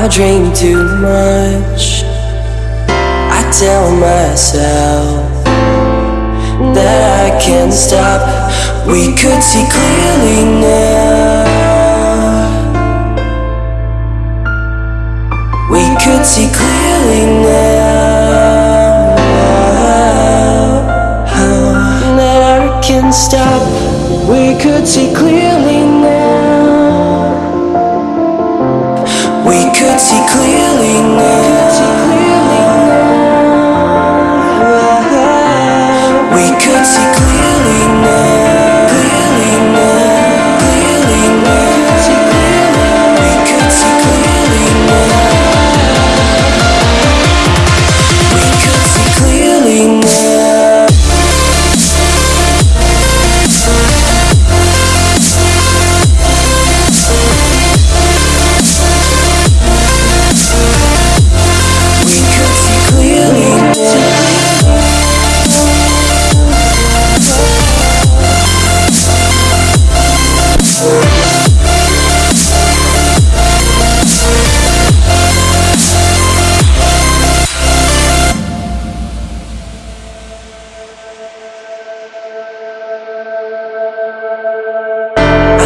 I dream too much. I tell myself that I can't stop. We could see clearly now. We could see clearly now. That I can't stop. We could see clearly see clearly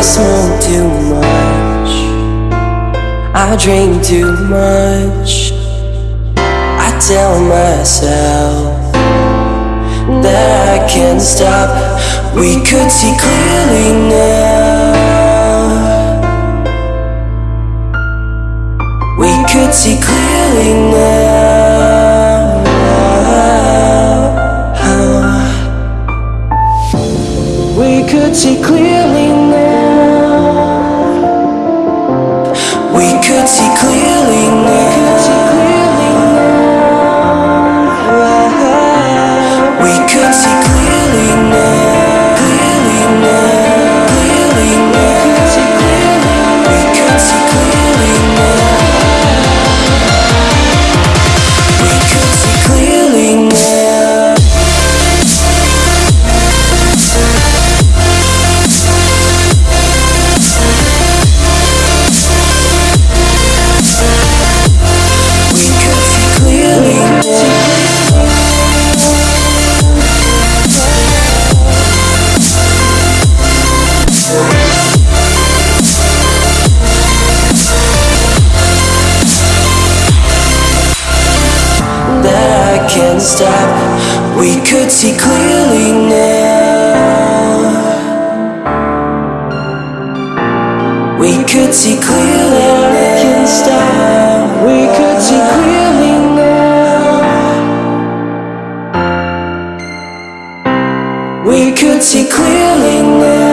I smoke too much. I drink too much. I tell myself that I can't stop. We could see clearly now. We could see clearly now. We could see clearly Stop. We could see clearly now. We could see clearly now. We could see clearly now. We could see clearly now.